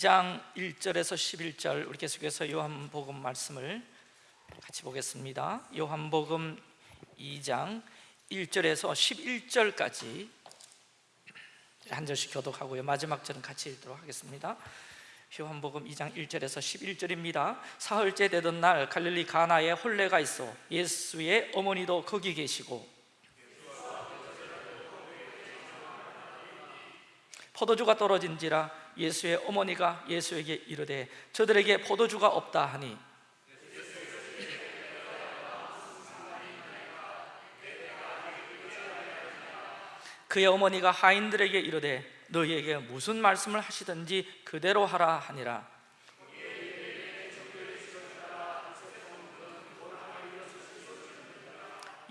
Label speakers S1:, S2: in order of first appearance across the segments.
S1: 2장 1절에서 11절 우리 계속해서 요한복음 말씀을 같이 보겠습니다. 요한복음 2장 1절에서 11절까지 한 절씩 교독하고요. 마지막 절은 같이 읽도록 하겠습니다. 요한복음 2장 1절에서 11절입니다. 사흘째 되던 날 갈릴리 가나에 혼례가 있어 예수의 어머니도 거기 계시고 포도주가 떨어진지라 예수의 어머니가 예수에게 이르되 저들에게 포도주가 없다 하니. 그의 어머니가 하인들에게 이르되 너희에게 무슨 말씀을 하시든지 그대로 하라 하니라.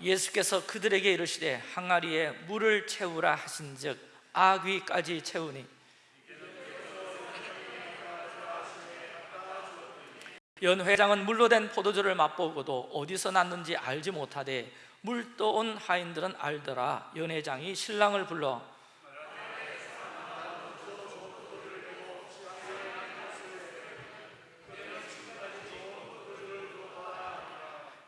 S1: 예수께서 그들에게 이르시되 항아리에 물을 채우라 하신즉 아귀까지 채우니 연 회장은 물로 된 포도주를 맛보고도 어디서 났는지 알지 못하되 물 떠온 하인들은 알더라 연 회장이 신랑을 불러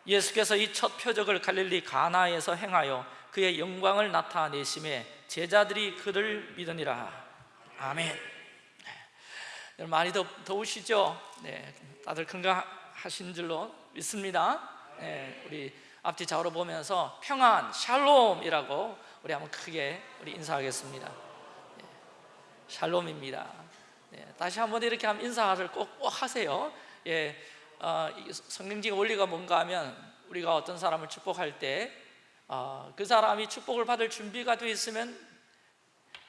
S1: 예수께서 이 첫 표적을 갈릴리 가나에서 행하여 그의 영광을 나타내심에 제자들이 그를 믿으니라 아멘 네. 많이 더, 더우시죠? 네, 다들 건강하신 줄로 믿습니다. 네, 우리 앞뒤 좌우로 보면서 평안, 샬롬이라고 우리 한번 크게 우리 인사하겠습니다. 네, 샬롬입니다. 네, 다시 한번 이렇게 한번 인사를 꼭, 꼭 하세요. 예, 어, 성경적인 원리가 뭔가 하면 우리가 어떤 사람을 축복할 때 어, 그 사람이 축복을 받을 준비가 되어 있으면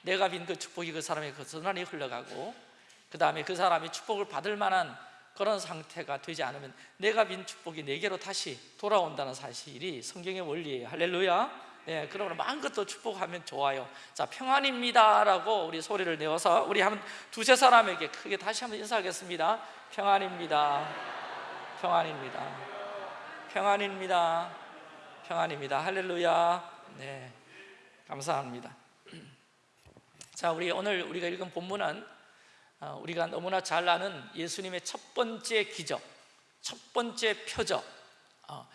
S1: 내가 빈 그 축복이 그 사람에게 고스란히 흘러가고 그 다음에 그 사람이 축복을 받을 만한 그런 상태가 되지 않으면 내가 빈 축복이 내게로 다시 돌아온다는 사실이 성경의 원리예요 할렐루야. 네, 그러므로 마음껏 축복하면 좋아요. 자 평안입니다 라고 우리 소리를 내어서 우리 한 두세 사람에게 크게 다시 한번 인사하겠습니다. 평안입니다. 평안입니다. 평안입니다. 평안입니다. 할렐루야. 네 감사합니다. 자 우리 오늘 우리가 읽은 본문은 어, 우리가 너무나 잘 아는 예수님의 첫 번째 기적 첫 번째 표적. 어,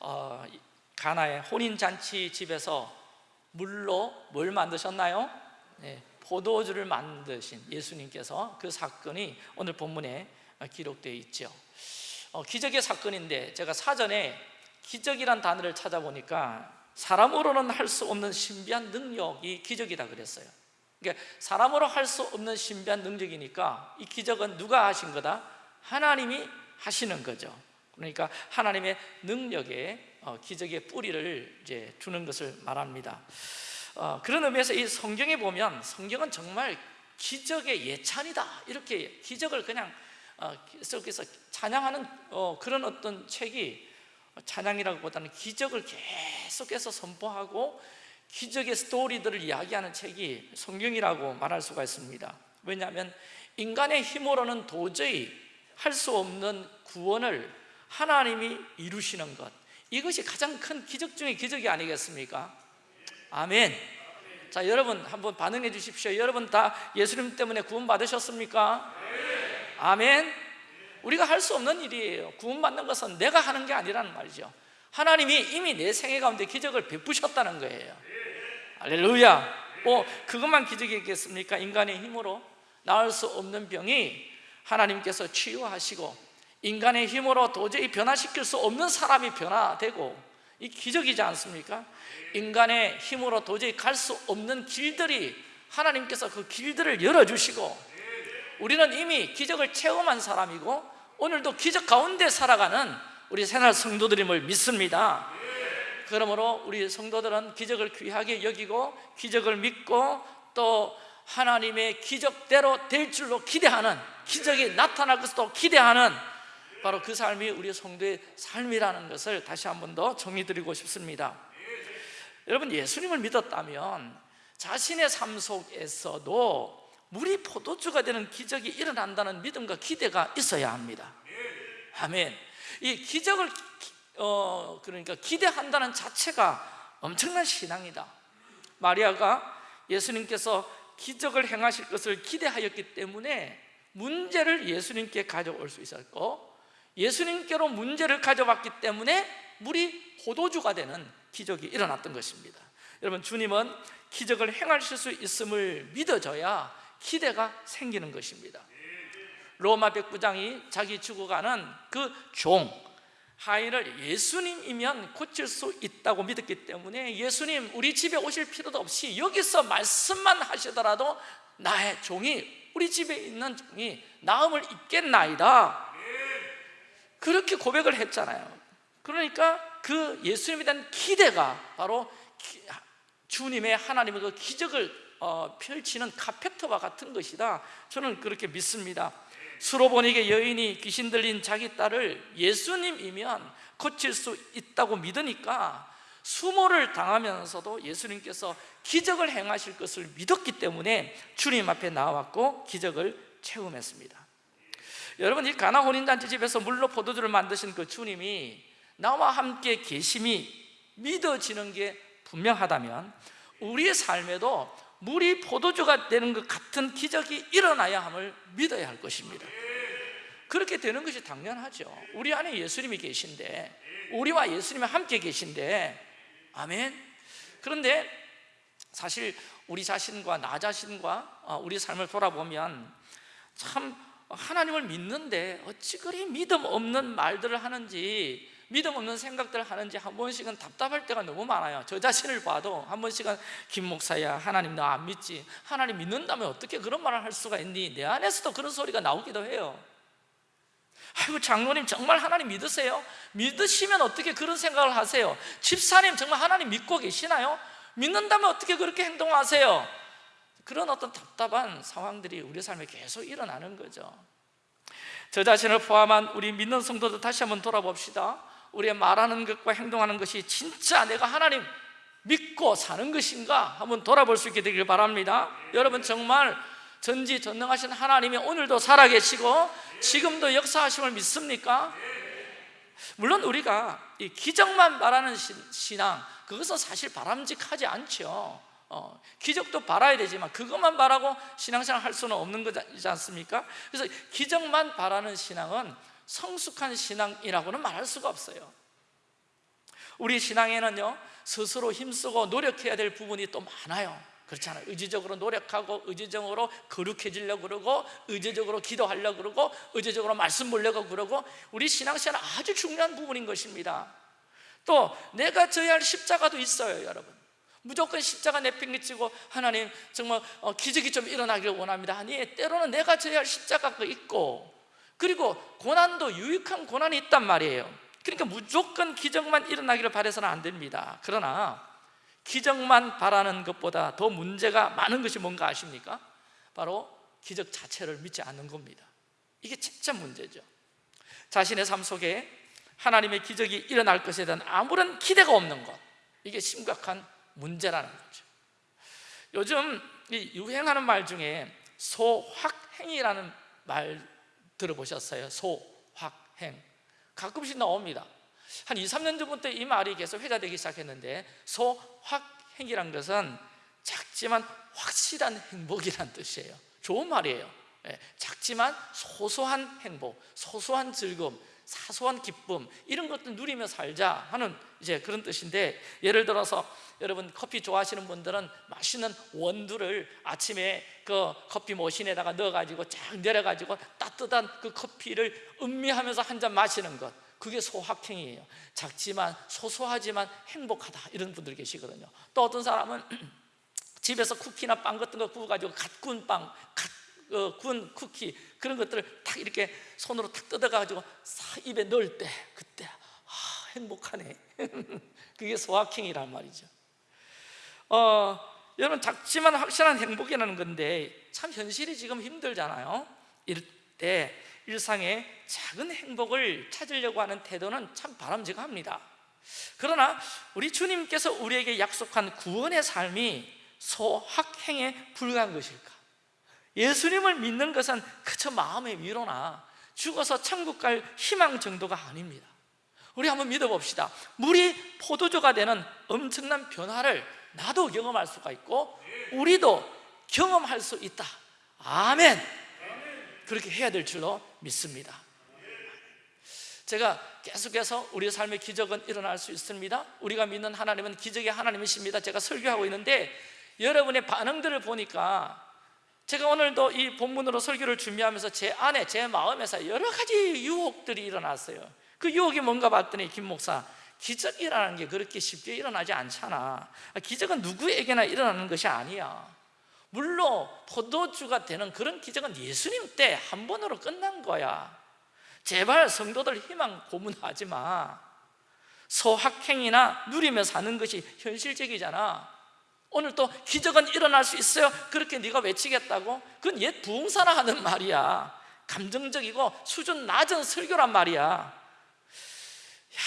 S1: 어, 가나의 혼인잔치 집에서 물로 뭘 만드셨나요? 네, 포도주를 만드신 예수님께서 그 사건이 오늘 본문에 기록되어 있죠. 어, 기적의 사건인데 제가 사전에 기적이란 단어를 찾아보니까 사람으로는 할 수 없는 신비한 능력이 기적이다 그랬어요 그러니까 사람으로 할 수 없는 신비한 능력이니까 이 기적은 누가 하신 거다? 하나님이 하시는 거죠. 그러니까 하나님의 능력에 어, 기적의 뿌리를 이제 두는 것을 말합니다. 어, 그런 의미에서 이 성경에 보면 성경은 정말 기적의 예찬이다. 이렇게 기적을 그냥 속에서 찬양하는 그런 어떤 책이 찬양이라기보다는 기적을 계속해서 선포하고 기적의 스토리들을 이야기하는 책이 성경이라고 말할 수가 있습니다. 왜냐하면 인간의 힘으로는 도저히 할 수 없는 구원을 하나님이 이루시는 것. 이것이 가장 큰 기적 중의 기적이 아니겠습니까? 아멘. 자 여러분 한번 반응해 주십시오. 여러분 다 예수님 때문에 구원 받으셨습니까? 아멘. 우리가 할 수 없는 일이에요. 구원받는 것은 내가 하는 게 아니라는 말이죠. 하나님이 이미 내 생애 가운데 기적을 베푸셨다는 거예요 할렐루야 뭐 그것만 기적이겠습니까? 인간의 힘으로 나을 수 없는 병이 하나님께서 치유하시고 인간의 힘으로 도저히 변화시킬 수 없는 사람이 변화되고 이 기적이지 않습니까? 인간의 힘으로 도저히 갈 수 없는 길들이 하나님께서 그 길들을 열어주시고 우리는 이미 기적을 체험한 사람이고 오늘도 기적 가운데 살아가는 우리 새날 성도들임을 믿습니다 그러므로 우리 성도들은 기적을 귀하게 여기고 기적을 믿고 또 하나님의 기적대로 될 줄로 기대하는 기적이 나타날 것도 기대하는 바로 그 삶이 우리 성도의 삶이라는 것을 다시 한 번 더 정의드리고 싶습니다. 여러분 예수님을 믿었다면 자신의 삶 속에서도 물이 포도주가 되는 기적이 일어난다는 믿음과 기대가 있어야 합니다. 아멘. 이 기적을 어, 그러니까 기대한다는 자체가 엄청난 신앙이다. 마리아가 예수님께서 기적을 행하실 것을 기대하였기 때문에 문제를 예수님께 가져올 수 있었고 예수님께로 문제를 가져왔기 때문에 물이 포도주가 되는 기적이 일어났던 것입니다. 여러분 주님은 기적을 행하실 수 있음을 믿어져야 기대가 생기는 것입니다. 로마 백부장이 자기 죽어가는 그 종 하인을 예수님이면 고칠 수 있다고 믿었기 때문에 예수님 우리 집에 오실 필요도 없이 여기서 말씀만 하시더라도 나의 종이 우리 집에 있는 종이 나음을 입겠나이다. 그렇게 고백을 했잖아요. 그러니까 그 예수님에 대한 기대가 바로 기- 주님의 하나님의 그 기적을 어, 펼치는 카페트와 같은 것이다. 저는 그렇게 믿습니다 수로보니게 여인이 귀신 들린 자기 딸을 예수님이면 고칠 수 있다고 믿으니까 수모를 당하면서도 예수님께서 기적을 행하실 것을 믿었기 때문에 주님 앞에 나왔고 기적을 체험했습니다. 여러분 이 가나 혼인잔치 집에서 물로 포도주를 만드신 그 주님이 나와 함께 계심이 믿어지는 게 분명하다면 우리의 삶에도 물이 포도주가 되는 것 같은 기적이 일어나야 함을 믿어야 할 것입니다. 그렇게 되는 것이 당연하죠. 우리 안에 예수님이 계신데 우리와 예수님이 함께 계신데 아멘. 그런데 사실 우리 자신과 나 자신과 어, 우리 삶을 돌아보면 참 하나님을 믿는데 어찌 그리 믿음 없는 말들을 하는지 믿음 없는 생각들을 하는지 한 번씩은 답답할 때가 너무 많아요 저 자신을 봐도 한 번씩은 김 목사야 하나님 나 안 믿지 하나님 믿는다면 어떻게 그런 말을 할 수가 있니 내 안에서도 그런 소리가 나오기도 해요 아이고 장로님 정말 하나님 믿으세요? 믿으시면 어떻게 그런 생각을 하세요? 집사님 정말 하나님 믿고 계시나요? 믿는다면 어떻게 그렇게 행동하세요? 그런 어떤 답답한 상황들이 우리 삶에 계속 일어나는 거죠 저 자신을 포함한 우리 믿는 성도들 다시 한번 돌아봅시다 우리의 말하는 것과 행동하는 것이 진짜 내가 하나님 믿고 사는 것인가 한번 돌아볼 수 있게 되길 바랍니다 여러분 정말 전지전능하신 하나님이 오늘도 살아계시고 지금도 역사하심을 믿습니까? 물론 우리가 이 기적만 말하는 신- 신앙 그것은 사실 바람직하지 않죠 어, 기적도 바라야 되지만 그것만 바라고 신앙생활 할 수는 없는 거지 않습니까? 그래서 기적만 바라는 신앙은 성숙한 신앙이라고는 말할 수가 없어요. 우리 신앙에는요 스스로 힘쓰고 노력해야 될 부분이 또 많아요. 그렇잖아요. 의지적으로 노력하고 의지적으로 거룩해지려고 그러고 의지적으로 기도하려고 그러고 의지적으로 말씀 보려고 그러고 우리 신앙생활은 아주 중요한 부분인 것입니다. 또 내가 져야 할 십자가도 있어요 여러분. 무조건 십자가 내팽개치고 하나님 정말 어, 기적이 좀 일어나기를 원합니다. 아니 때로는 내가 져야 할 십자가가 있고 그리고 고난도 유익한 고난이 있단 말이에요. 그러니까 무조건 기적만 일어나기를 바라서는 안 됩니다. 그러나 기적만 바라는 것보다 더 문제가 많은 것이 뭔가 아십니까? 바로 기적 자체를 믿지 않는 겁니다. 이게 진짜 문제죠. 자신의 삶 속에 하나님의 기적이 일어날 것에 대한 아무런 기대가 없는 것. 이게 심각한 문제라는 거죠. 요즘 이 유행하는 말 중에 소확행이라는 말 들어보셨어요? 소 확 행. 가끔씩 나옵니다. 한 2, 3년 전부터 이 말이 계속 회자되기 시작했는데 소 확 행이란 것은 작지만 확실한 행복이란 뜻이에요. 좋은 말이에요. 예, 작지만 소소한 행복, 소소한 즐거움, 사소한 기쁨 이런 것들 누리며 살자 하는 이제 그런 뜻인데 예를 들어서 여러분 커피 좋아하시는 분들은 맛있는 원두를 아침에 그 커피 머신에다가 넣어가지고 쫙 내려가지고 따뜻한 그 커피를 음미하면서 한 잔 마시는 것 그게 소확행이에요. 작지만 소소하지만 행복하다 이런 분들 계시거든요. 또 어떤 사람은 집에서 쿠키나 빵 같은 거 구워가지고 갓 구운 빵, 갓 어, 구운 쿠키 그런 것들을 탁 이렇게 손으로 탁 뜯어가지고 싹 입에 넣을 때 그때 아, 행복하네. 그게 소확행이란 말이죠. 어, 여러분 작지만 확실한 행복이라는 건데 참 현실이 지금 힘들잖아요. 이럴 때 일상의 작은 행복을 찾으려고 하는 태도는 참 바람직합니다. 그러나 우리 주님께서 우리에게 약속한 구원의 삶이 소확행에 불과한 것일까? 예수님을 믿는 것은 그저 마음의 위로나 죽어서 천국 갈 희망 정도가 아닙니다. 우리 한번 믿어봅시다. 물이 포도주가 되는 엄청난 변화를 나도 경험할 수가 있고 우리도 경험할 수 있다. 아멘. 그렇게 해야 될 줄로 믿습니다. 제가 계속해서 우리 삶의 기적은 일어날 수 있습니다. 우리가 믿는 하나님은 기적의 하나님이십니다. 제가 설교하고 있는데 여러분의 반응들을 보니까 제가 오늘도 이 본문으로 설교를 준비하면서 제 안에 제 마음에서 여러 가지 유혹들이 일어났어요. 그 유혹이 뭔가 봤더니 김 목사 기적이라는 게 그렇게 쉽게 일어나지 않잖아. 기적은 누구에게나 일어나는 것이 아니야. 물론 포도주가 되는 그런 기적은 예수님 때 한 번으로 끝난 거야. 제발 성도들 희망 고문하지 마. 소확행이나 누리며 사는 것이 현실적이잖아 오늘 또 기적은 일어날 수 있어요. 그렇게 네가 외치겠다고? 그건 옛 부흥사나 하는 말이야. 감정적이고 수준 낮은 설교란 말이야. 야,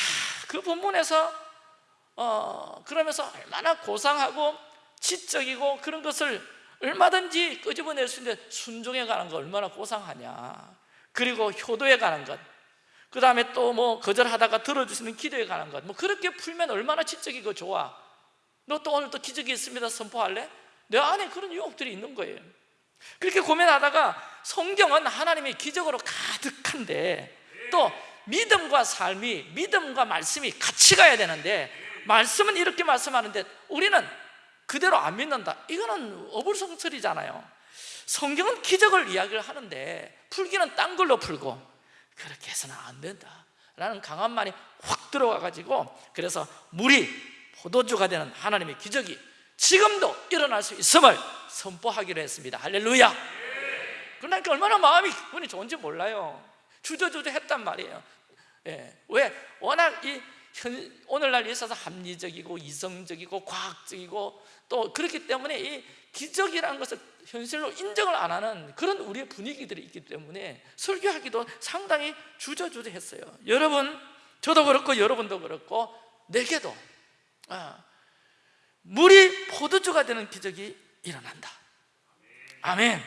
S1: 그 본문에서 어, 그러면서 얼마나 고상하고 지적이고 그런 것을 얼마든지 끄집어낼 수 있는데 순종해 가는 거 얼마나 고상하냐. 그리고 효도에 가는 것그 다음에 또 뭐 거절하다가 들어주시는 기도에 가는 것뭐 그렇게 풀면 얼마나 지적이고 좋아 너 또 오늘 또 기적이 있습니다. 선포할래? 내 안에 그런 유혹들이 있는 거예요. 그렇게 고민하다가 성경은 하나님의 기적으로 가득한데 또 믿음과 삶이 믿음과 말씀이 같이 가야 되는데 말씀은 이렇게 말씀하는데 우리는 그대로 안 믿는다. 이거는 어불성설이잖아요. 성경은 기적을 이야기를 하는데 풀기는 딴 걸로 풀고 그렇게 해서는 안 된다. 라는 강한 말이 확 들어와 가지고 그래서 물이 포도주가 되는 하나님의 기적이 지금도 일어날 수 있음을 선포하기로 했습니다. 할렐루야. 그러니까 얼마나 마음이 기분이 좋은지 몰라요. 주저주저 했단 말이에요. 예. 왜? 워낙 이 현, 오늘날 있어서 합리적이고 이성적이고 과학적이고 또 그렇기 때문에 이 기적이라는 것을 현실로 인정을 안 하는 그런 우리의 분위기들이 있기 때문에 설교하기도 상당히 주저주저했어요. 여러분 저도 그렇고 여러분도 그렇고 내게도 아, 물이 포도주가 되는 기적이 일어난다. 아멘.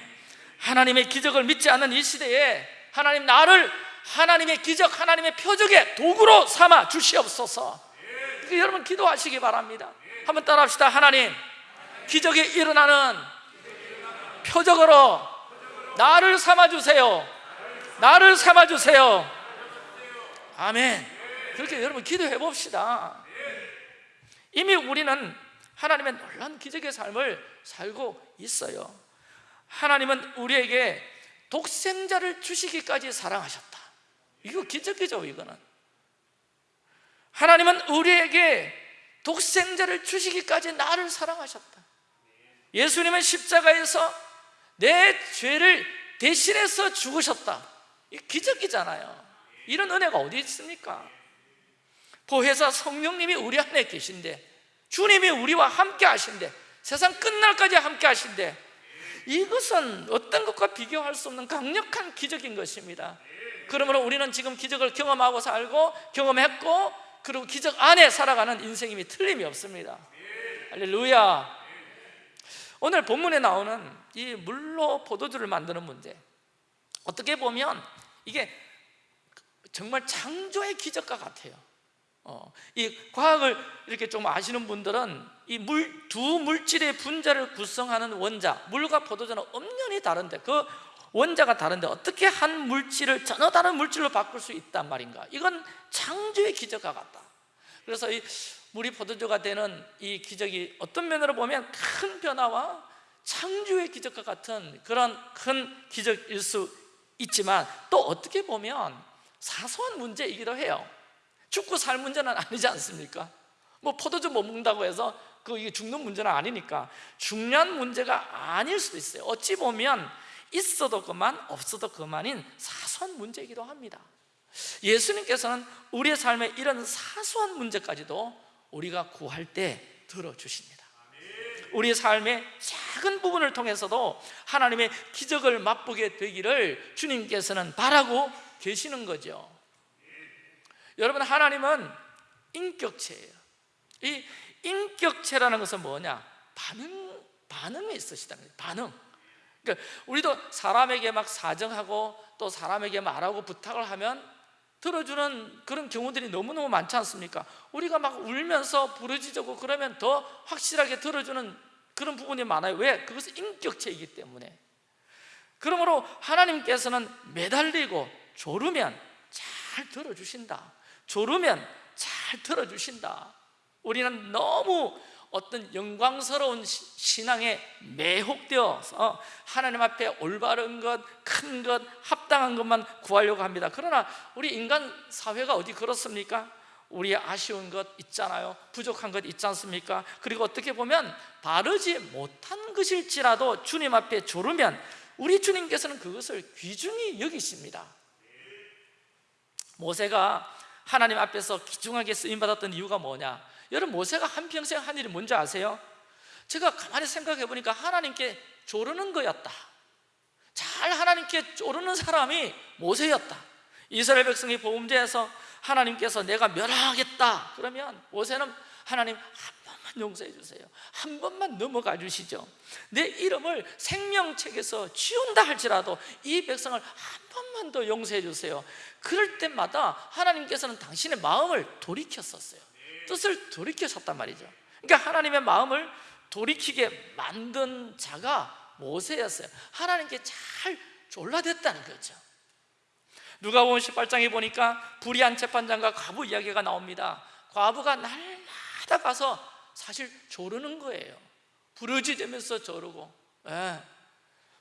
S1: 하나님의 기적을 믿지 않는 이 시대에 하나님 나를 하나님의 기적, 하나님의 표적의 도구로 삼아 주시옵소서. 여러분 기도하시기 바랍니다. 한번 따라합시다. 하나님 기적이 일어나는 표적으로 나를 삼아주세요. 나를 삼아주세요. 아멘. 그렇게 여러분 기도해 봅시다 이미 우리는 하나님의 놀라운 기적의 삶을 살고 있어요. 하나님은 우리에게 독생자를 주시기까지 사랑하셨다. 이거 기적이죠 이거는. 하나님은 우리에게 독생자를 주시기까지 나를 사랑하셨다. 예수님은 십자가에서 내 죄를 대신해서 죽으셨다. 이 기적이잖아요. 이런 은혜가 어디 있습니까? 보혜사 성령님이 우리 안에 계신데 주님이 우리와 함께 하신데 세상 끝날까지 함께 하신데 이것은 어떤 것과 비교할 수 없는 강력한 기적인 것입니다. 그러므로 우리는 지금 기적을 경험하고 살고 경험했고 그리고 기적 안에 살아가는 인생임이 틀림이 없습니다. 할렐루야. 오늘 본문에 나오는 이 물로 포도주를 만드는 문제. 어떻게 보면 이게 정말 창조의 기적과 같아요 어, 이 과학을 이렇게 좀 아시는 분들은 이 물 두 물질의 분자를 구성하는 원자 물과 포도주는 엄연히 다른데 그 원자가 다른데 어떻게 한 물질을 전혀 다른 물질로 바꿀 수 있단 말인가? 이건 창조의 기적과 같다. 그래서 이 물이 포도주가 되는 이 기적이 어떤 면으로 보면 큰 변화와 창조의 기적과 같은 그런 큰 기적일 수 있지만 또 어떻게 보면 사소한 문제이기도 해요 죽고 살 문제는 아니지 않습니까? 뭐 포도주 못 먹는다고 해서 그 이게 죽는 문제는 아니니까 중요한 문제가 아닐 수도 있어요. 어찌 보면 있어도 그만 없어도 그만인 사소한 문제이기도 합니다. 예수님께서는 우리의 삶에 이런 사소한 문제까지도 우리가 구할 때 들어주십니다. 우리의 삶의 작은 부분을 통해서도 하나님의 기적을 맛보게 되기를 주님께서는 바라고 계시는 거죠 여러분 하나님은 인격체예요 이 인격체라는 것은 뭐냐? 반응, 반응이 있으시다는 거예요 반응 그러니까 우리도 사람에게 막 사정하고 또 사람에게 말하고 부탁을 하면 들어주는 그런 경우들이 너무너무 많지 않습니까? 우리가 막 울면서 부르짖고 그러면 더 확실하게 들어주는 그런 부분이 많아요 왜? 그것은 인격체이기 때문에 그러므로 하나님께서는 매달리고 조르면 잘 들어주신다 조르면 잘 들어주신다 우리는 너무 어떤 영광스러운 시- 신앙에 매혹되어서 하나님 앞에 올바른 것, 큰 것, 합당한 것만 구하려고 합니다 그러나 우리 인간 사회가 어디 그렇습니까? 우리의 아쉬운 것 있잖아요 부족한 것 있지 않습니까? 그리고 어떻게 보면 바르지 못한 것일지라도 주님 앞에 조르면 우리 주님께서는 그것을 귀중히 여기십니다 모세가 하나님 앞에서 귀중하게 쓰임받았던 이유가 뭐냐? 여러분 모세가 한평생 한 일이 뭔지 아세요? 제가 가만히 생각해 보니까 하나님께 조르는 거였다 잘 하나님께 조르는 사람이 모세였다 이스라엘 백성이 보험제에서 하나님께서 내가 멸하겠다 그러면 모세는 하나님 용서해 주세요. 한 번만 넘어가 주시죠. 내 이름을 생명책에서 지운다 할지라도 이 백성을 한 번만 더 용서해 주세요. 그럴 때마다 하나님께서는 당신의 마음을 돌이켰었어요. 뜻을 돌이켰었단 말이죠. 그러니까 하나님의 마음을 돌이키게 만든 자가 모세였어요. 하나님께 잘 졸라댔다는 거죠. 누가 보면 18장에 보니까 불의한 재판장과 과부 이야기가 나옵니다. 과부가 날마다 가서 사실 조르는 거예요. 부르짖으면서 조르고. 예.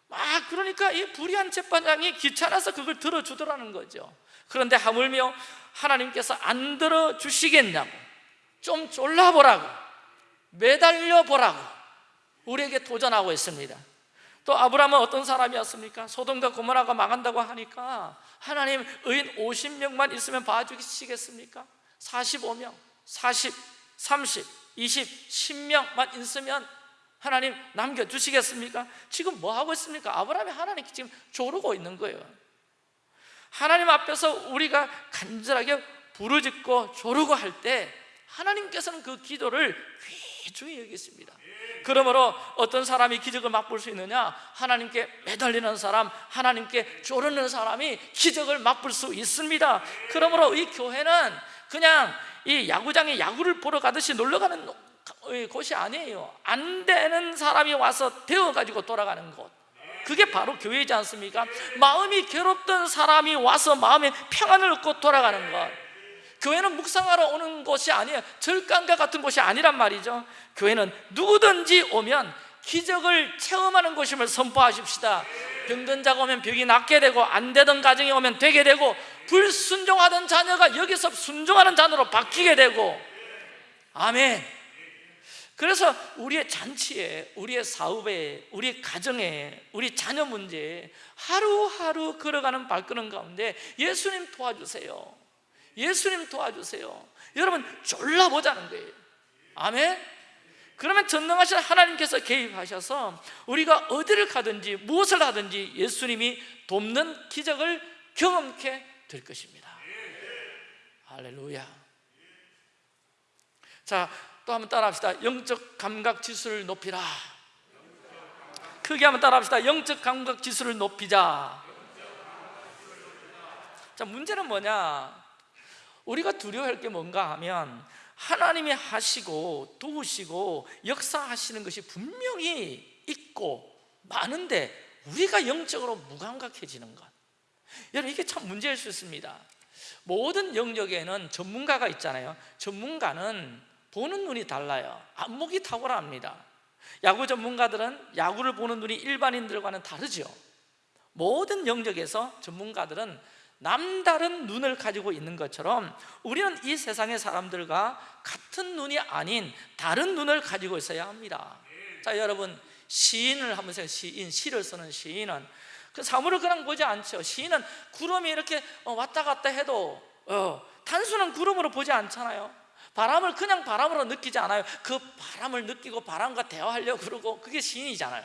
S1: 막 그러니까 이 불의한 재판장이 귀찮아서 그걸 들어주더라는 거죠. 그런데 하물며 하나님께서 안 들어주시겠냐고. 좀 졸라보라고. 매달려 보라고. 우리에게 도전하고 있습니다. 또 아브라함은 어떤 사람이었습니까? 소돔과 고모라가 망한다고 하니까 하나님 의인 50명만 있으면 봐주시겠습니까? 45명, 40, 30, 20, 10명만 있으면 하나님 남겨주시겠습니까? 지금 뭐 하고 있습니까? 아브라함이 하나님께 지금 조르고 있는 거예요 하나님 앞에서 우리가 간절하게 부르짖고 조르고 할 때 하나님께서는 그 기도를 귀중히 여기십니다 그러므로 어떤 사람이 기적을 맛볼 수 있느냐? 하나님께 매달리는 사람, 하나님께 조르는 사람이 기적을 맛볼 수 있습니다 그러므로 이 교회는 그냥 이 야구장에 야구를 보러 가듯이 놀러 가는 곳이 아니에요. 안 되는 사람이 와서 되어가지고 돌아가는 곳. 그게 바로 교회이지 않습니까? 마음이 괴롭던 사람이 와서 마음에 평안을 얻고 돌아가는 것. 교회는 묵상하러 오는 곳이 아니에요. 절간과 같은 곳이 아니란 말이죠. 교회는 누구든지 오면 기적을 체험하는 곳임을 선포하십시다. 병든 자가 오면 병이 낫게 되고 안 되던 가정이 오면 되게 되고 불순종하던 자녀가 여기서 순종하는 자녀로 바뀌게 되고 아멘. 그래서 우리의 잔치에, 우리의 사업에, 우리의 가정에, 우리 자녀 문제에 하루하루 걸어가는 발걸음 가운데 예수님 도와주세요. 예수님 도와주세요. 여러분 졸라보자는 거예요. 아멘? 그러면 전능하신 하나님께서 개입하셔서 우리가 어디를 가든지 무엇을 하든지 예수님이 돕는 기적을 경험케 될 것입니다. 할렐루야. 자, 또 한번 따라합시다. 영적 감각 지수를 높이라. 크게 한번 따라합시다. 영적 감각 지수를 높이자. 자, 문제는 뭐냐? 우리가 두려워할 게 뭔가 하면 하나님이 하시고 도우시고 역사하시는 것이 분명히 있고 많은데 우리가 영적으로 무감각해지는 것 여러분 이게 참 문제일 수 있습니다. 모든 영역에는 전문가가 있잖아요. 전문가는 보는 눈이 달라요. 안목이 탁월합니다. 야구 전문가들은 야구를 보는 눈이 일반인들과는 다르죠. 모든 영역에서 전문가들은 남다른 눈을 가지고 있는 것처럼 우리는 이 세상의 사람들과 같은 눈이 아닌 다른 눈을 가지고 있어야 합니다. 자 여러분 시인을 한번 생각해 시인, 시를 쓰는 시인은 그 사물을 그냥 보지 않죠. 시인은 구름이 이렇게 어, 왔다 갔다 해도 어, 단순한 구름으로 보지 않잖아요. 바람을 그냥 바람으로 느끼지 않아요. 그 바람을 느끼고 바람과 대화하려고 그러고 그게 시인이잖아요.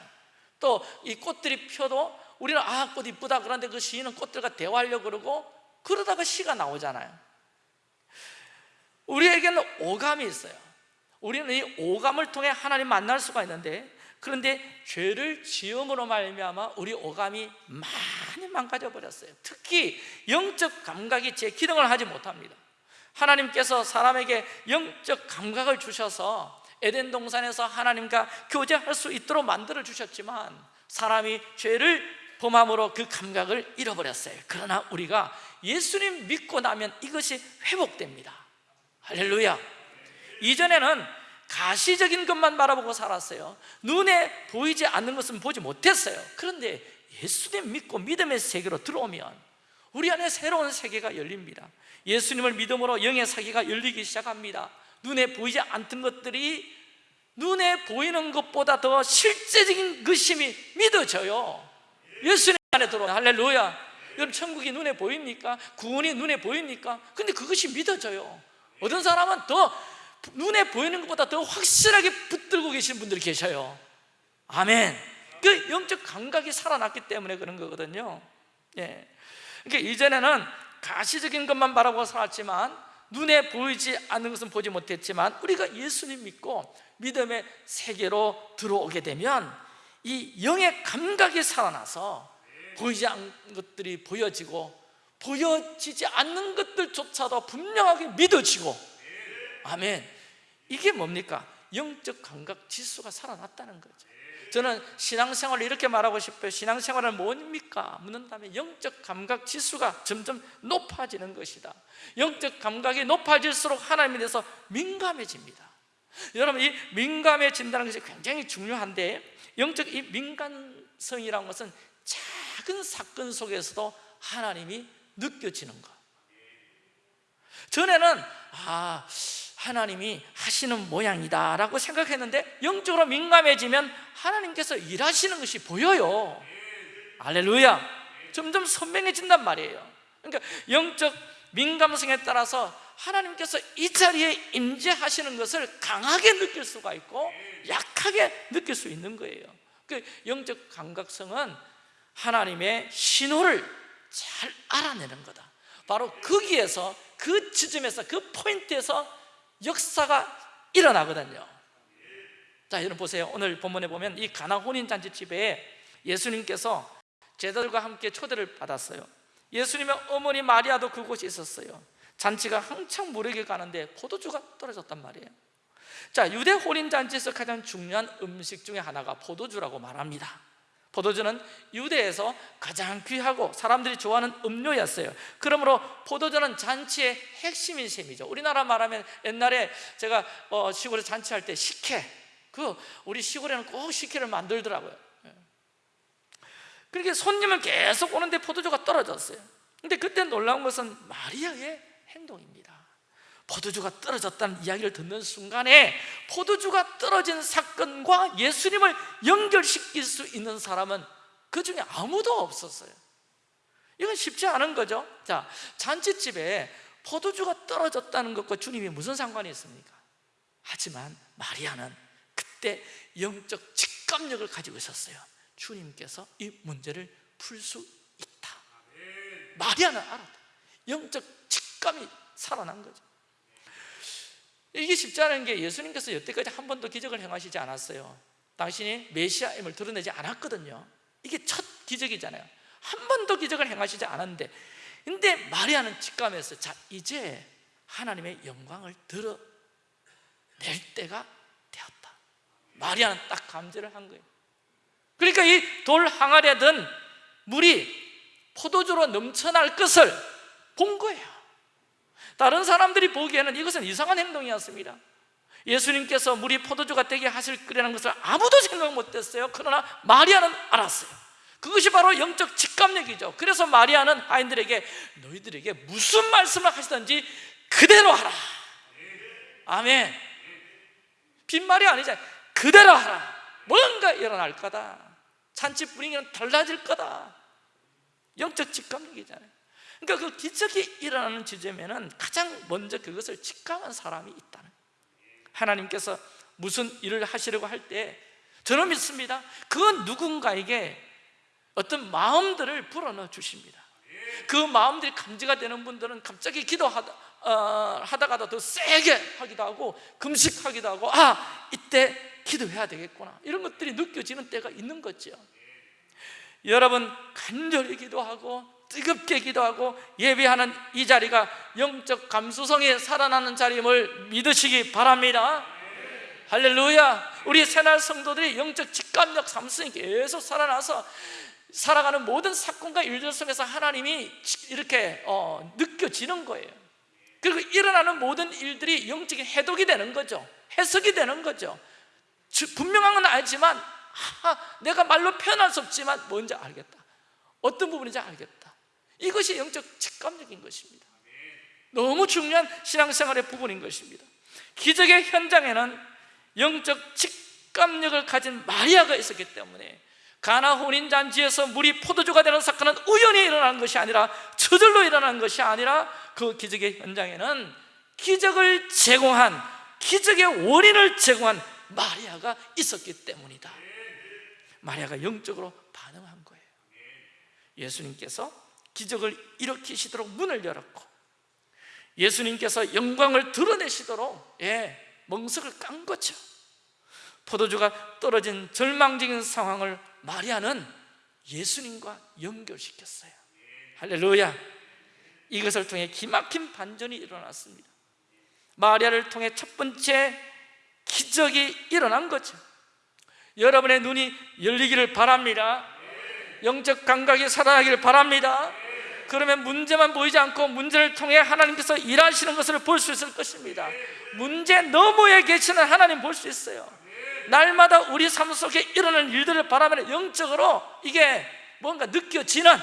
S1: 또 이 꽃들이 펴도 우리는 아 꽃 이쁘다 그런데 그 시인은 꽃들과 대화하려고 그러고 그러다가 시가 나오잖아요. 우리에게는 오감이 있어요. 우리는 이 오감을 통해 하나님 만날 수가 있는데 그런데 죄를 지음으로 말미암아 우리 오감이 많이 망가져 버렸어요. 특히 영적 감각이 제 기능을 하지 못합니다. 하나님께서 사람에게 영적 감각을 주셔서 에덴 동산에서 하나님과 교제할 수 있도록 만들어 주셨지만 사람이 죄를 범함으로 그 감각을 잃어버렸어요. 그러나 우리가 예수님 믿고 나면 이것이 회복됩니다. 할렐루야. 이전에는 가시적인 것만 바라보고 살았어요. 눈에 보이지 않는 것은 보지 못했어요. 그런데 예수님 믿고 믿음의 세계로 들어오면 우리 안에 새로운 세계가 열립니다. 예수님을 믿음으로 영의 세계가 열리기 시작합니다. 눈에 보이지 않던 것들이 눈에 보이는 것보다 더 실제적인 것임이 믿어져요. 예수님 안에 들어오면 할렐루야. 여러분 천국이 눈에 보입니까? 구원이 눈에 보입니까? 근데 그것이 믿어져요. 어떤 사람은 더 눈에 보이는 것보다 더 확실하게 붙들고 계신 분들이 계셔요. 아멘. 그 영적 감각이 살아났기 때문에 그런 거거든요. 예. 그러니까 이전에는 가시적인 것만 바라보고 살았지만 눈에 보이지 않는 것은 보지 못했지만 우리가 예수님 믿고 믿음의 세계로 들어오게 되면 이 영의 감각이 살아나서 보이지 않는 것들이 보여지고 보여지지 않는 것들조차도 분명하게 믿어지고 아멘. 이게 뭡니까? 영적 감각 지수가 살아났다는 거죠. 저는 신앙생활을 이렇게 말하고 싶어요. 신앙생활은 뭡니까? 묻는다면 영적 감각 지수가 점점 높아지는 것이다. 영적 감각이 높아질수록 하나님에 대해서 민감해집니다. 여러분 이 민감해진다는 것이 굉장히 중요한데 영적 이 민감성이라는 것은 작은 사건 속에서도 하나님이 느껴지는 것. 전에는 아 하나님이 하시는 모양이다 라고 생각했는데 영적으로 민감해지면 하나님께서 일하시는 것이 보여요. 알렐루야. 점점 선명해진단 말이에요. 그러니까 영적 민감성에 따라서 하나님께서 이 자리에 임재하시는 것을 강하게 느낄 수가 있고 약하게 느낄 수 있는 거예요. 그 영적 감각성은 하나님의 신호를 잘 알아내는 거다. 바로 거기에서 그 지점에서 그 포인트에서 역사가 일어나거든요. 자 여러분 보세요. 오늘 본문에 보면 이 가나 혼인잔치 집에 예수님께서 제자들과 함께 초대를 받았어요. 예수님의 어머니 마리아도 그곳에 있었어요. 잔치가 한창 무르게 가는데 포도주가 떨어졌단 말이에요. 자 유대 혼인잔치에서 가장 중요한 음식 중에 하나가 포도주라고 말합니다 포도주는 유대에서 가장 귀하고 사람들이 좋아하는 음료였어요. 그러므로 포도주는 잔치의 핵심인 셈이죠. 우리나라 말하면 옛날에 제가 어, 시골에 잔치할 때 식혜 그 우리 시골에는 꼭 식혜를 만들더라고요. 예. 그렇게 손님을 계속 오는데 포도주가 떨어졌어요. 근데 그때 놀라운 것은 마리아의 행동입니다 포도주가 떨어졌다는 이야기를 듣는 순간에 포도주가 떨어진 사건과 예수님을 연결시킬 수 있는 사람은 그 중에 아무도 없었어요. 이건 쉽지 않은 거죠. 자 잔치집에 포도주가 떨어졌다는 것과 주님이 무슨 상관이 있습니까? 하지만 마리아는 그때 영적 직감력을 가지고 있었어요. 주님께서 이 문제를 풀 수 있다. 마리아는 알았다. 영적 직감이 살아난 거죠 이게 쉽지 않은 게 예수님께서 여태까지 한 번도 기적을 행하시지 않았어요. 당신이 메시아임을 드러내지 않았거든요. 이게 첫 기적이잖아요. 한 번도 기적을 행하시지 않았는데 근데 마리아는 직감해서 자 이제 하나님의 영광을 드러낼 때가 되었다. 마리아는 딱 감지를 한 거예요. 그러니까 이 돌 항아리에 든 물이 포도주로 넘쳐날 것을 본 거예요 다른 사람들이 보기에는 이것은 이상한 행동이었습니다. 예수님께서 물이 포도주가 되게 하실 거라는 것을 아무도 생각 못했어요. 그러나 마리아는 알았어요. 그것이 바로 영적 직감력이죠. 그래서 마리아는 아이들에게 너희들에게 무슨 말씀을 하시든지 그대로 하라. 아멘. 빈말이 아니잖아요. 그대로 하라. 뭔가 일어날 거다. 잔치 분위기는 달라질 거다. 영적 직감력이잖아요 그러니까 그 기적이 일어나는 지점에는 가장 먼저 그것을 직감한 사람이 있다는 하나님께서 무슨 일을 하시려고 할 때 저는 믿습니다. 그 누군가에게 어떤 마음들을 불어넣어 주십니다. 그 마음들이 감지가 되는 분들은 갑자기 기도하다 어, 하다가도 더 세게 하기도 하고 금식하기도 하고 아 이때 기도해야 되겠구나. 이런 것들이 느껴지는 때가 있는 거죠. 여러분 간절히 기도하고 뜨겁게 기도하고 예배하는 이 자리가 영적 감수성이 살아나는 자리임을 믿으시기 바랍니다. 할렐루야. 우리 새날 성도들이 영적 직감력 삼성이 계속 살아나서 살아가는 모든 사건과 일들 속에서 하나님이 이렇게 어, 느껴지는 거예요. 그리고 일어나는 모든 일들이 영적인 해독이 되는 거죠. 해석이 되는 거죠. 주- 분명한 건 알지만 아, 내가 말로 표현할 수 없지만 뭔지 알겠다. 어떤 부분인지 알겠다 이것이 영적 직감적인 것입니다. 너무 중요한 신앙생활의 부분인 것입니다. 기적의 현장에는 영적 직감력을 가진 마리아가 있었기 때문에 가나 혼인잔치에서 물이 포도주가 되는 사건은 우연히 일어난 것이 아니라 저절로 일어난 것이 아니라 그 기적의 현장에는 기적을 제공한 기적의 원인을 제공한 마리아가 있었기 때문이다. 마리아가 영적으로 반응한 거예요. 예수님께서 기적을 일으키시도록 문을 열었고 예수님께서 영광을 드러내시도록 예, 멍석을 깐 거죠. 포도주가 떨어진 절망적인 상황을 마리아는 예수님과 연결시켰어요. 할렐루야. 이것을 통해 기막힌 반전이 일어났습니다. 마리아를 통해 첫 번째 기적이 일어난 거죠. 여러분의 눈이 열리기를 바랍니다. 영적 감각이 살아나기를 바랍니다 그러면 문제만 보이지 않고 문제를 통해 하나님께서 일하시는 것을 볼 수 있을 것입니다. 문제 너머에 계시는 하나님 볼 수 있어요. 날마다 우리 삶 속에 일어나는 일들을 바라보면 영적으로 이게 뭔가 느껴지는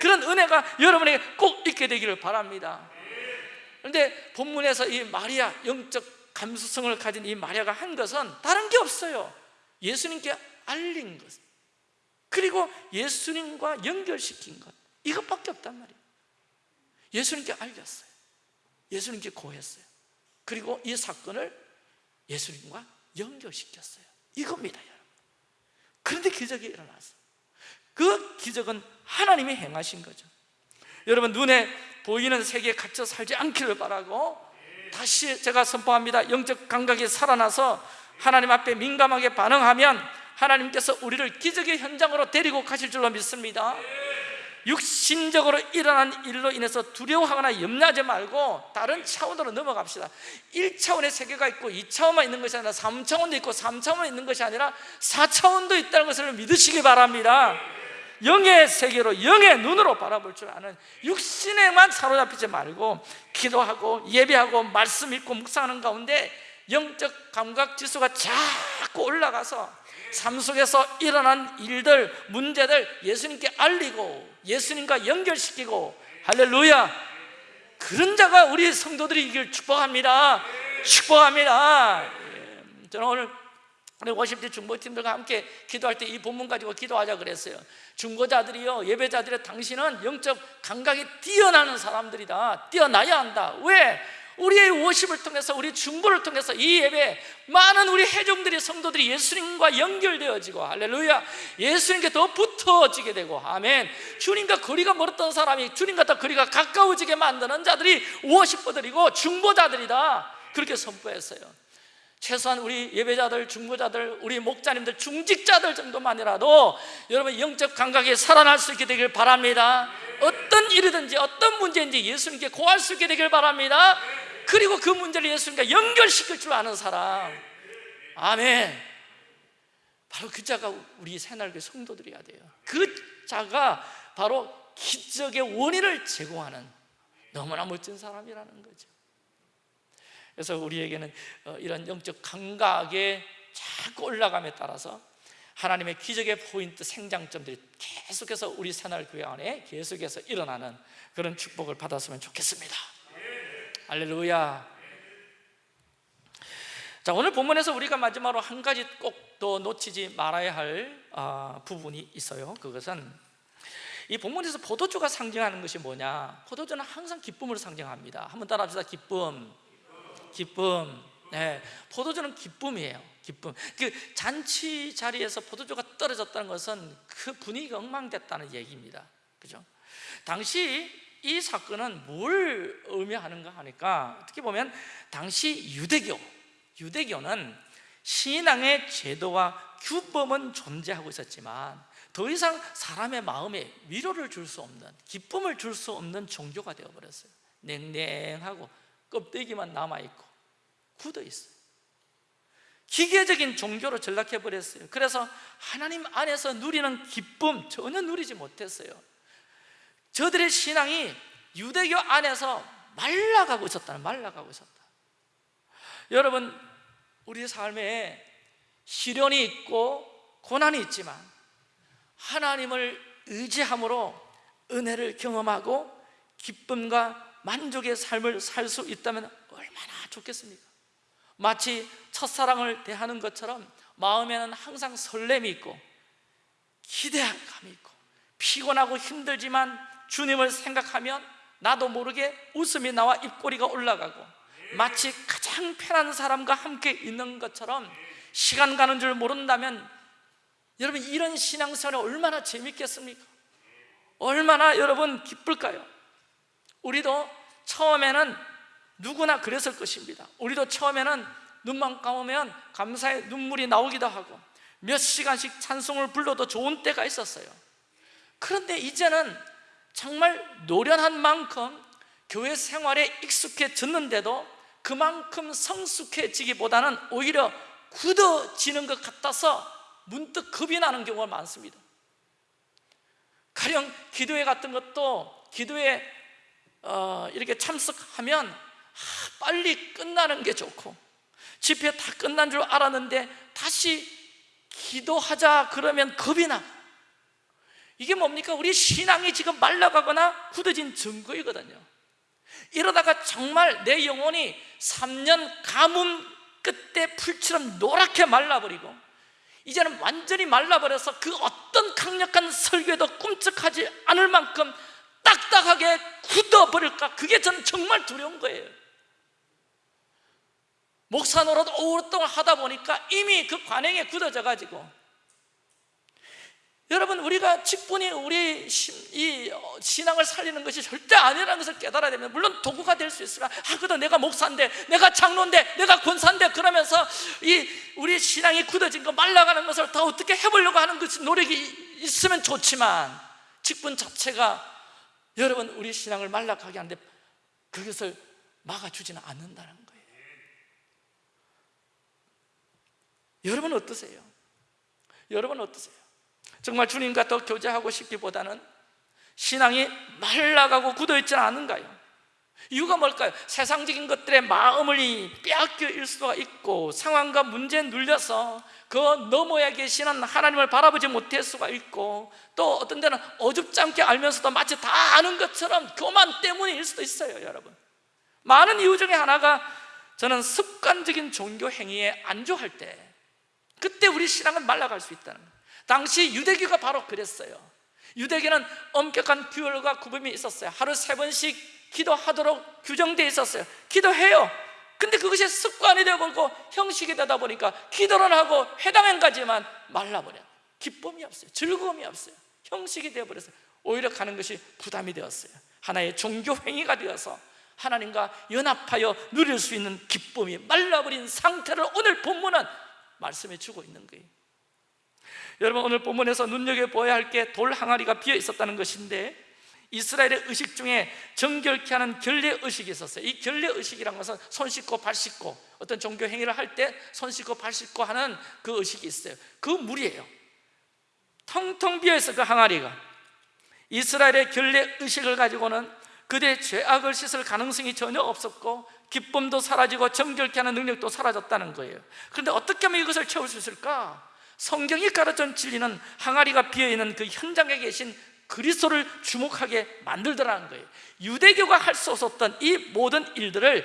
S1: 그런 은혜가 여러분에게 꼭 있게 되기를 바랍니다. 그런데 본문에서 이 마리아 영적 감수성을 가진 이 마리아가 한 것은 다른 게 없어요. 예수님께 알린 것. 그리고 예수님과 연결시킨 것 이것밖에 없단 말이에요. 예수님께 알렸어요. 예수님께 고했어요. 그리고 이 사건을 예수님과 연결시켰어요. 이겁니다 여러분. 그런데 기적이 일어났어요 그 기적은 하나님이 행하신 거죠. 여러분 눈에 보이는 세계에 갇혀 살지 않기를 바라고 다시 제가 선포합니다. 영적 감각이 살아나서 하나님 앞에 민감하게 반응하면 하나님께서 우리를 기적의 현장으로 데리고 가실 줄로 믿습니다 육신적으로 일어난 일로 인해서 두려워하거나 염려하지 말고 다른 차원으로 넘어갑시다. 1차원의 세계가 있고 2차원만 있는 것이 아니라 3차원도 있고 3차원만 있는 것이 아니라 4차원도 있다는 것을 믿으시기 바랍니다. 영의 세계로 영의 눈으로 바라볼 줄 아는 육신에만 사로잡히지 말고 기도하고 예배하고 말씀 읽고 묵상하는 가운데 영적 감각 지수가 자꾸 올라가서 삶 속에서 일어난 일들, 문제들 예수님께 알리고 예수님과 연결시키고 할렐루야. 그런 자가 우리 성도들이 이길 축복합니다. 축복합니다. 예, 저는 오늘 우리 워십대 중보팀들과 함께 기도할 때 이 본문 가지고 기도하자 그랬어요. 중보자들이요 예배자들의 당신은 영적 감각이 뛰어나는 사람들이다. 뛰어나야 한다. 왜? 우리의 워십을 통해서 우리 중보를 통해서 이 예배 많은 우리 회중들이 성도들이 예수님과 연결되어지고 할렐루야 예수님께 더 붙어지게 되고 아멘. 주님과 거리가 멀었던 사람이 주님과 더 거리가 가까워지게 만드는 자들이 워십버들이고 중보자들이다. 그렇게 선포했어요 최소한 우리 예배자들, 중보자들, 우리 목자님들, 중직자들 정도만이라도 여러분 영적 감각이 살아날 수 있게 되길 바랍니다. 어떤 일이든지 어떤 문제인지 예수님께 고할 수 있게 되길 바랍니다. 그리고 그 문제를 예수님과 연결시킬 줄 아는 사람. 아멘. 바로 그 자가 우리 새날교 성도들이어야 돼요. 그 자가 바로 기적의 원인을 제공하는 너무나 멋진 사람이라는 거죠 그래서 우리에게는 어, 이런 영적 감각에 자꾸 올라감에 따라서 하나님의 기적의 포인트 생장점들이 계속해서 우리 새날교회 안에 계속해서 일어나는 그런 축복을 받았으면 좋겠습니다. 할렐루야. 자 오늘 본문에서 우리가 마지막으로 한 가지 꼭 더 놓치지 말아야 할 아, 부분이 있어요. 그것은 이 본문에서 포도주가 상징하는 것이 뭐냐? 포도주는 항상 기쁨을 상징합니다. 한번 따라 합시다. 기쁨 기쁨. 네, 포도주는 기쁨이에요. 기쁨. 그 잔치 자리에서 포도주가 떨어졌다는 것은 그 분위기가 엉망됐다는 얘기입니다. 그죠? 당시 이 사건은 뭘 의미하는가 하니까 어떻게 보면 당시 유대교 유대교는 신앙의 제도와 규범은 존재하고 있었지만 더 이상 사람의 마음에 위로를 줄 수 없는 기쁨을 줄 수 없는 종교가 되어버렸어요. 냉랭하고 껍데기만 남아있고 굳어있어요. 기계적인 종교로 전락해 버렸어요. 그래서 하나님 안에서 누리는 기쁨 전혀 누리지 못했어요. 저들의 신앙이 유대교 안에서 말라가고 있었다 말라가고 있었다. 여러분 우리 삶에 시련이 있고 고난이 있지만 하나님을 의지함으로 은혜를 경험하고 기쁨과 만족의 삶을 살 수 있다면 얼마나 좋겠습니까? 마치 첫사랑을 대하는 것처럼 마음에는 항상 설렘이 있고 기대감이 있고 피곤하고 힘들지만 주님을 생각하면 나도 모르게 웃음이 나와 입꼬리가 올라가고 마치 가장 편한 사람과 함께 있는 것처럼 시간 가는 줄 모른다면 여러분 이런 신앙생활이 얼마나 재밌겠습니까? 얼마나 여러분 기쁠까요? 우리도 처음에는 누구나 그랬을 것입니다. 우리도 처음에는 눈만 감으면 감사의 눈물이 나오기도 하고 몇 시간씩 찬송을 불러도 좋은 때가 있었어요. 그런데 이제는 정말 노련한 만큼 교회 생활에 익숙해졌는데도 그만큼 성숙해지기보다는 오히려 굳어지는 것 같아서 문득 겁이 나는 경우가 많습니다. 가령 기도회 같은 것도 기도회 어, 이렇게 참석하면 아, 빨리 끝나는 게 좋고 집회 다 끝난 줄 알았는데 다시 기도하자 그러면 겁이 나 이게 뭡니까? 우리 신앙이 지금 말라가거나 굳어진 증거이거든요 이러다가 정말 내 영혼이 3년 가뭄 끝에 풀처럼 노랗게 말라버리고 이제는 완전히 말라버려서 그 어떤 강력한 설교도 꿈쩍하지 않을 만큼 딱딱하게 굳어버릴까? 그게 저는 정말 두려운 거예요. 목사 노릇 오랫동안 하다 보니까 이미 그 관행에 굳어져 가지고. 여러분 우리가 직분이 우리 이 신앙을 살리는 것이 절대 아니라는 것을 깨달아야 됩니다 물론 도구가 될 수 있으나 아 그래도 내가 목사인데 내가 장로인데 내가 권사인데 그러면서 이 우리 신앙이 굳어진 거 말라가는 것을 다 어떻게 해보려고 하는 것이 노력이 있으면 좋지만 직분 자체가 여러분 우리 신앙을 말라가게 하는데 그것을 막아주지는 않는다는 거예요 여러분 어떠세요? 여러분 어떠세요? 정말 주님과 더 교제하고 싶기보다는 신앙이 말라가고 굳어있지 않은가요? 이유가 뭘까요? 세상적인 것들에 마음을 빼앗겨 일 수가 있고 상황과 문제에 눌려서 그 너머에 계시는 하나님을 바라보지 못할 수가 있고 또 어떤 데는 어줍지 않게 알면서도 마치 다 아는 것처럼 교만 때문일 수도 있어요 여러분. 많은 이유 중에 하나가 저는 습관적인 종교 행위에 안주할 때 그때 우리 신앙은 말라갈 수 있다는 거예요. 당시 유대교가 바로 그랬어요. 유대교는 엄격한 규율과 구범이 있었어요. 하루 세 번씩 기도하도록 규정되어 있었어요. 기도해요. 근데 그것이 습관이 되어버리고 형식이 되다 보니까 기도를 하고 해당행까지만 말라버려 기쁨이 없어요. 즐거움이 없어요. 형식이 되어버렸어요 오히려 가는 것이 부담이 되었어요. 하나의 종교 행위가 되어서 하나님과 연합하여 누릴 수 있는 기쁨이 말라버린 상태를 오늘 본문은 말씀해 주고 있는 거예요. 여러분 오늘 본문에서 눈여겨보아야 할 게 돌 항아리가 비어 있었다는 것인데 이스라엘의 의식 중에 정결케 하는 결례 의식이 있었어요. 이 결례 의식이란 것은 손 씻고 발 씻고 어떤 종교 행위를 할 때 손 씻고 발 씻고 하는 그 의식이 있어요. 그 물이에요. 텅텅 비어있어 그 항아리가. 이스라엘의 결례 의식을 가지고는 그들의 죄악을 씻을 가능성이 전혀 없었고 기쁨도 사라지고 정결케 하는 능력도 사라졌다는 거예요. 그런데 어떻게 하면 이것을 채울 수 있을까? 성경이 가르쳐 진리는 항아리가 비어있는 그 현장에 계신 그리스도를 주목하게 만들더라는 거예요. 유대교가 할 수 없었던 이 모든 일들을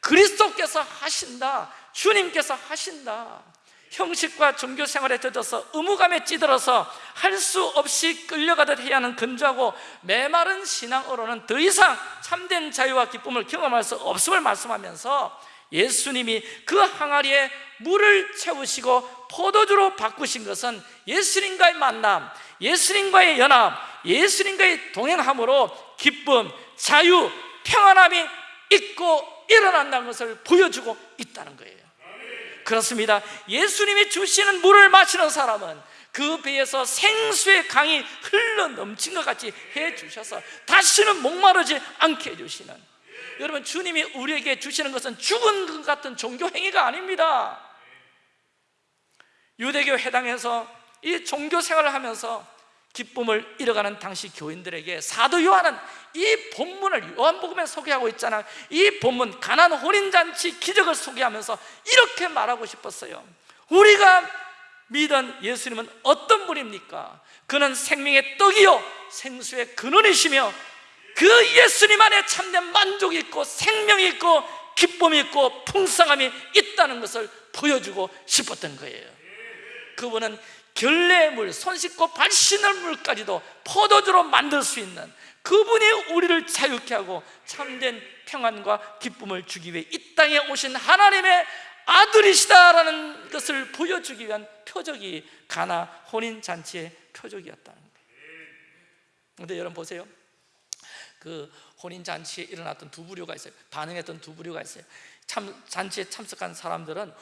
S1: 그리스도께서 하신다 주님께서 하신다. 형식과 종교 생활에 젖어서 의무감에 찌들어서 할 수 없이 끌려가듯 해야 하는 근조하고 메마른 신앙으로는 더 이상 참된 자유와 기쁨을 경험할 수 없음을 말씀하면서 예수님이 그 항아리에 물을 채우시고 포도주로 바꾸신 것은 예수님과의 만남, 예수님과의 연합, 예수님과의 동행함으로 기쁨, 자유, 평안함이 있고 일어난다는 것을 보여주고 있다는 거예요. 그렇습니다. 예수님이 주시는 물을 마시는 사람은 그 배에서 생수의 강이 흘러 넘친 것 같이 해주셔서 다시는 목마르지 않게 해주시는. 여러분 주님이 우리에게 주시는 것은 죽은 것 같은 종교 행위가 아닙니다. 유대교 회당에서 이 종교 생활을 하면서 기쁨을 잃어가는 당시 교인들에게 사도 요한은 이 본문을 요한복음에 소개하고 있잖아요 이 본문 가난 혼인잔치 기적을 소개하면서 이렇게 말하고 싶었어요. 우리가 믿은 예수님은 어떤 분입니까? 그는 생명의 떡이요 생수의 근원이시며 그 예수님 안에 참된 만족이 있고 생명이 있고 기쁨이 있고 풍성함이 있다는 것을 보여주고 싶었던 거예요. 그분은 결례물, 손 씻고 발 씻는 물까지도 포도주로 만들 수 있는 그분이 우리를 자유케 하고 참된 평안과 기쁨을 주기 위해 이 땅에 오신 하나님의 아들이시다라는 것을 보여주기 위한 표적이 가나 혼인잔치의 표적이었다는 거예요. 근데 여러분 보세요. 그 혼인잔치에 일어났던 두 부류가 있어요. 반응했던 두 부류가 있어요. 참, 잔치에 참석한 사람들은 와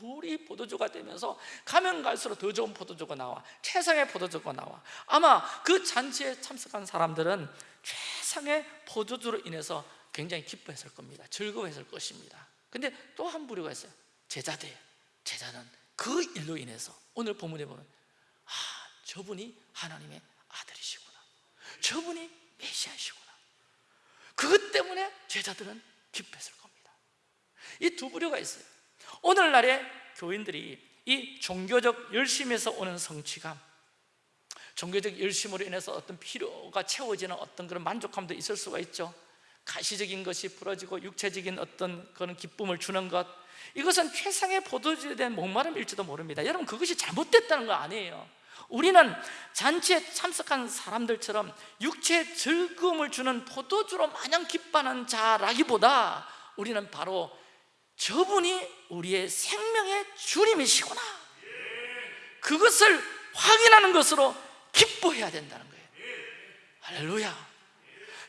S1: 물이 포도주가 되면서 가면 갈수록 더 좋은 포도주가 나와. 최상의 포도주가 나와. 아마 그 잔치에 참석한 사람들은 최상의 포도주로 인해서 굉장히 기뻐했을 겁니다. 즐거워했을 것입니다. 근데 또 한 부류가 있어요. 제자들. 제자는 그 일로 인해서 오늘 본문에 보면 아 저분이 하나님의 아들이시구나. 저분이 메시아시구나. 그것 때문에 제자들은 기뻐했을 겁니다. 이 두 부류가 있어요 오늘날의 교인들이 이 종교적 열심에서 오는 성취감 종교적 열심으로 인해서 어떤 필요가 채워지는 어떤 그런 만족감도 있을 수가 있죠. 가시적인 것이 부러지고 육체적인 어떤 그런 기쁨을 주는 것 이것은 최상의 포도주에 대한 목마름일지도 모릅니다. 여러분 그것이 잘못됐다는 거 아니에요. 우리는 잔치에 참석한 사람들처럼 육체의 즐거움을 주는 포도주로 마냥 기뻐하는 자라기보다 우리는 바로 저분이 우리의 생명의 주님이시구나. 그것을 확인하는 것으로 기뻐해야 된다는 거예요. 할렐루야.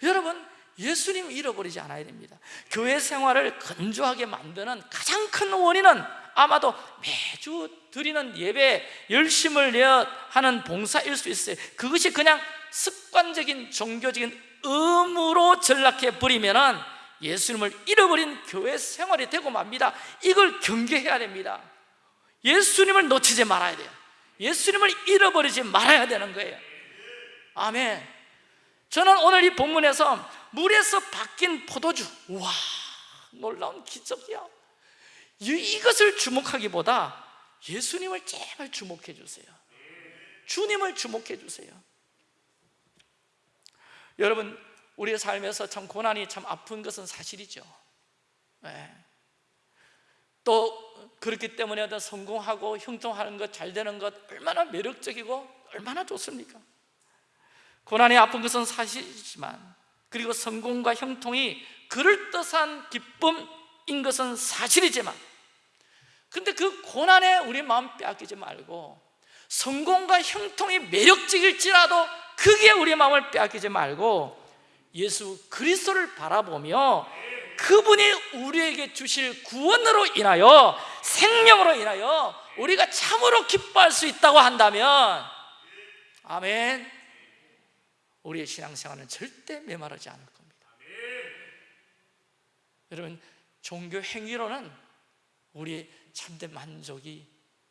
S1: 여러분 예수님 잃어버리지 않아야 됩니다. 교회 생활을 건조하게 만드는 가장 큰 원인은 아마도 매주 드리는 예배 열심을 내어 하는 봉사일 수 있어요. 그것이 그냥 습관적인 종교적인 의무로 전락해 버리면 예수님을 잃어버린 교회 생활이 되고 맙니다. 이걸 경계해야 됩니다. 예수님을 놓치지 말아야 돼요. 예수님을 잃어버리지 말아야 되는 거예요. 아멘. 저는 오늘 이 본문에서 물에서 바뀐 포도주 와 놀라운 기적이야. 이것을 주목하기보다 예수님을 제발 주목해 주세요. 주님을 주목해 주세요. 여러분 우리의 삶에서 참 고난이 참 아픈 것은 사실이죠 네. 또 그렇기 때문에 성공하고 형통하는 것, 잘 되는 것 얼마나 매력적이고 얼마나 좋습니까? 고난이 아픈 것은 사실이지만 그리고 성공과 형통이 그럴듯한 기쁨인 것은 사실이지만 근데 그 고난에 우리 마음 빼앗기지 말고 성공과 형통이 매력적일지라도 그게 우리 마음을 빼앗기지 말고 예수 그리스도를 바라보며 그분이 우리에게 주실 구원으로 인하여 생명으로 인하여 우리가 참으로 기뻐할 수 있다고 한다면 아멘. 우리의 신앙생활은 절대 메마르지 않을 겁니다. 여러분 종교 행위로는 우리의 참된 만족이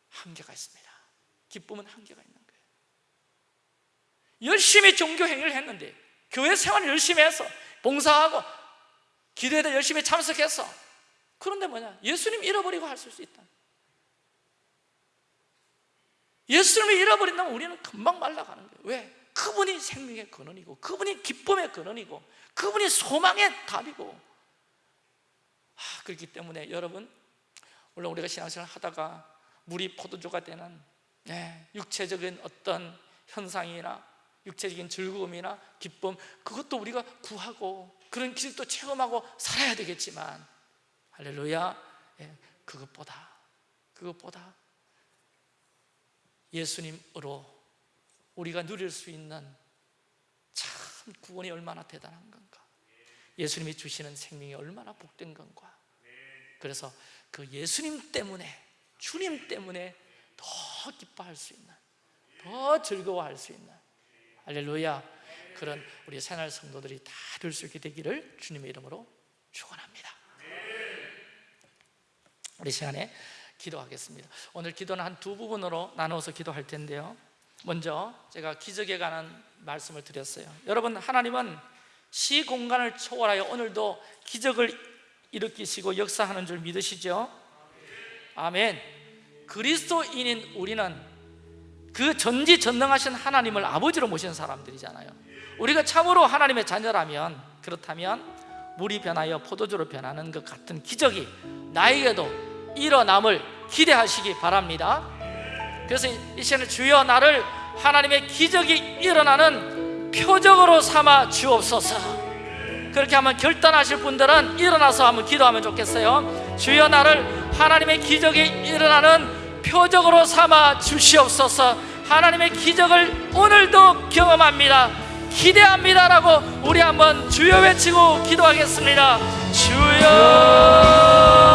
S1: 한계가 있습니다. 기쁨은 한계가 있는 거예요. 열심히 종교 행위를 했는데 교회 생활을 열심히 해서 봉사하고 기도에도 열심히 참석해서. 그런데 뭐냐? 예수님 잃어버리고 할 수 있다 예수님을 잃어버린다면 우리는 금방 말라가는 거예요. 왜? 그분이 생명의 근원이고 그분이 기쁨의 근원이고 그분이 소망의 답이고. 아, 그렇기 때문에 여러분 물론 우리가 신앙생활 하다가 물이 포도주가 되는 네, 육체적인 어떤 현상이나 육체적인 즐거움이나 기쁨 그것도 우리가 구하고 그런 기술도 체험하고 살아야 되겠지만 할렐루야. 예, 그것보다 그것보다 예수님으로 우리가 누릴 수 있는 참 구원이 얼마나 대단한 건가. 예수님이 주시는 생명이 얼마나 복된 건가. 그래서 그 예수님 때문에 주님 때문에 더 기뻐할 수 있는 더 즐거워할 수 있는 할렐루야. 그런 우리 새날 성도들이 다 될 수 있게 되기를 주님의 이름으로 축원합니다. 우리 시간에 기도하겠습니다. 오늘 기도는 한 두 부분으로 나누어서 기도할 텐데요. 먼저 제가 기적에 관한 말씀을 드렸어요. 여러분 하나님은 시공간을 초월하여 오늘도 기적을 일으키시고 역사하는 줄 믿으시죠? 아멘. 그리스도인인 우리는 그 전지전능하신 하나님을 아버지로 모시는 사람들이잖아요. 우리가 참으로 하나님의 자녀라면 그렇다면 물이 변하여 포도주로 변하는 것 같은 기적이 나에게도 일어남을 기대하시기 바랍니다. 그래서 이 시간에 주여 나를 하나님의 기적이 일어나는 표적으로 삼아 주옵소서. 그렇게 한번 결단하실 분들은 일어나서 한번 기도하면 좋겠어요. 주여 나를 하나님의 기적이 일어나는 표적으로 삼아 주시옵소서. 하나님의 기적을 오늘도 경험합니다. 기대합니다라고 우리 한번 주여 외치고 기도하겠습니다. 주여